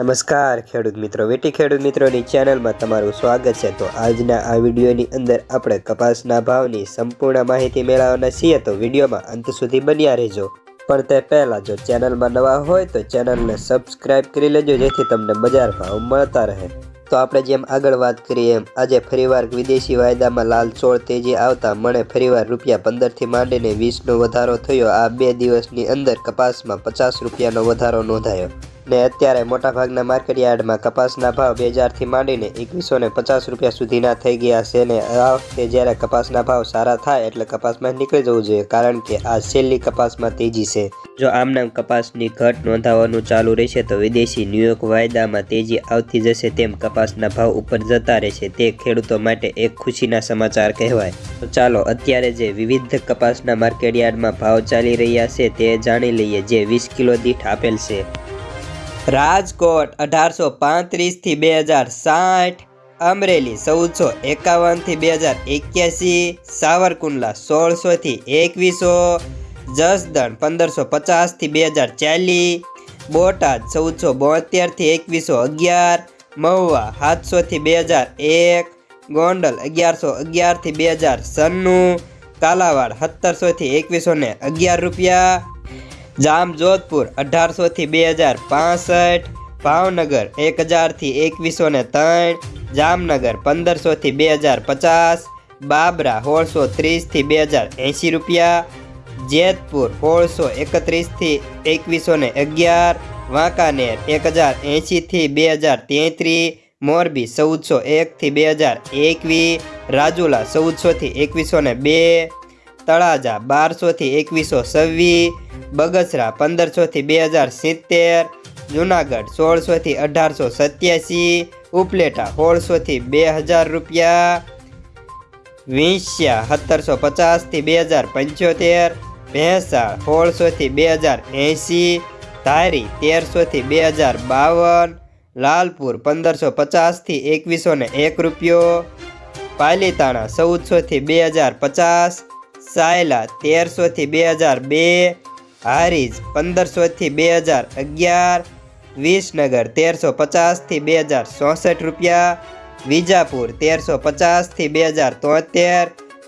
નમસ્કાર, ખેડૂત મિત્રો. વેટી ખેડૂત મિત્રોની ચેનલમાં તમારું સ્વાગત છે. તો આજના આ વિડીયોની અંદર આપણે કપાસના ભાવની સંપૂર્ણ માહિતી મેળવવાના છીએ. તો વિડીયોમાં અંત સુધી બન્યા રહેજો. પણ તે પહેલાં જો ચેનલમાં નવા હોય તો ચેનલને સબસ્ક્રાઇબ કરી લેજો, જેથી તમને બજાર ભાવ મળતા રહે. તો આપણે જેમ આગળ વાત કરીએ એમ, આજે ફરીવાર વિદેશી વાયદામાં લાલ ચોળ તેજી આવતા મને ફરીવાર રૂપિયા પંદરથી માંડીને વીસનો વધારો થયો. આ બે દિવસની અંદર કપાસમાં પચાસ રૂપિયાનો વધારો નોંધાયો. ને અત્યારે મોટાભાગના માર્કેટયાર્ડમાં કપાસના ભાવ બે હજારથી માંડીને એકવીસો ને પચાસ રૂપિયા સુધીના થઈ ગયા છે ને આ વખતે જ્યારે કપાસના ભાવ સારા થાય એટલે કપાસમાં નીકળી જવું જોઈએ, કારણ કે આ છેલ્લી કપાસમાં તેજી છે. જો આમનામ કપાસની ઘટ નોંધાવાનું ચાલુ રહેશે તો વિદેશી ન્યુયોર્ક વાયદામાં તેજી આવતી જશે તેમ કપાસના ભાવ ઉપર જતા રહેશે તે ખેડૂતો માટે એક ખુશીના સમાચાર કહેવાય. તો ચાલો અત્યારે જે વિવિધ કપાસના માર્કેટયાર્ડમાં ભાવ ચાલી રહ્યા છે તે જાણી લઈએ જે વીસ કિલો દીઠ આપેલ છે. રાજકોટ અઢારસો પાંત્રીસથી બે હજાર સાઠ, અમરેલી ચૌદસો એકાવનથી બે હજાર એક્યાસી, સાવરકુંડલા સોળસોથી એકવીસો, જસદણ પંદરસો પચાસથી બે હજાર ચાલીસ, બોટાદ ચૌદસો બોતેરથી એકવીસો અગિયાર, મહુવા સાતસોથી બે હજાર એક, ગોંડલ અગિયારસો અગિયારથી બે હજાર સન્નું કાલાવાડ સત્તરસોથી એકવીસો ને અગિયાર રૂપિયા જામજોધપુર અઢારસોથી બે હજાર પાસઠ, ભાવનગર એક હજારથી એકવીસો ને ત્રણ, જામનગર પંદરસોથી બે હજાર પચાસ, બાબરા સોળસો ત્રીસથી બે હજાર એંશી રૂપિયા, જેતપુર સોળસો એકત્રીસથી એકવીસો ને અગિયાર, વાંકાનેર એક હજાર એંશીથી બે હજાર તેત્રીસ મોરબી ચૌદસો એકથી બે હજાર એકવીસ રાજુલા ચૌદસોથી એકવીસો ને બે તળાજા બારસોથી એકવીસો છવ્વીસ, બગસરા પંદરસોથી બે હજાર સિત્તેર, જુનાગઢ સોળસોથી અઢારસો સત્યાસી, ઉપલેટા સોળસોથી બે હજાર રૂપિયા, વિંસ્યા સત્તરસો પચાસથી બે હજાર પંચોતેર ભેંસા સોળસોથી બે હજાર એંશી, ધારી તેરસોથી બે હજાર બાવન, લાલપુર પંદરસો પચાસથી એકવીસો ને એક રૂપિયો, પાલીતાણા ચૌદસોથી બે હજાર પચાસ સાયલા તેરસોથી બે હજાર બે, હારીજ પંદરસોથી બે હજાર અગિયાર, વિસનગર તેરસો પચાસથી બે હજાર ચોસઠ રૂપિયા, વિજાપુર તેરસો પચાસથી બે હજાર તોતેર,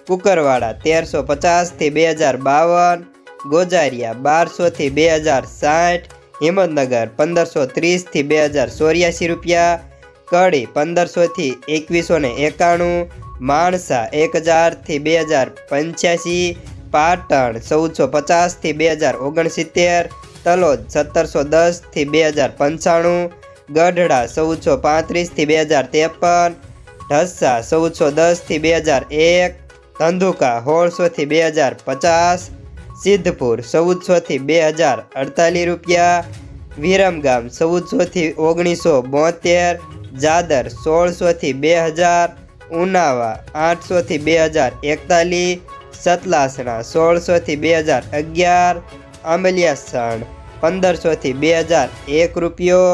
કુકરવાડા તેરસો પચાસથી બે હજાર બાવન, ગોજારિયા બારસોથી બે હજાર સાઠ, હિંમતનગર પંદરસો ત્રીસથી બે હજાર ચોર્યાસી રૂપિયા, કડી પંદરસોથી એકવીસો ને એકાણું માણસા એક હજારથી બે હજાર પંચ્યાસી, પાટણ ચૌદસો પચાસથી બે હજાર ઓગણસિત્તેર, તલોદ સત્તરસો દસથી બે હજાર પંચાણું, ગઢડા ચૌદસો પાંત્રીસથી બે હજાર ત્રેપન, ઢસા ચૌદસો દસથી બે હજાર એક, ધંધુકા સોળસોથી બે હજાર પચાસ, સિદ્ધપુર ચૌદસોથી બે હજાર અડતાલીસ રૂપિયા, વિરમગામ ચૌદસોથી ઓગણીસો બોતેર, જાદર સોળસોથી બે હજાર ઉનાવા આઠસોથી બે હજાર એકતાલીસ, સતલાસણા સોળસોથી બે હજાર અગિયાર આંબલિયાસણ પંદરસોથી બે હજાર એક રૂપિયો.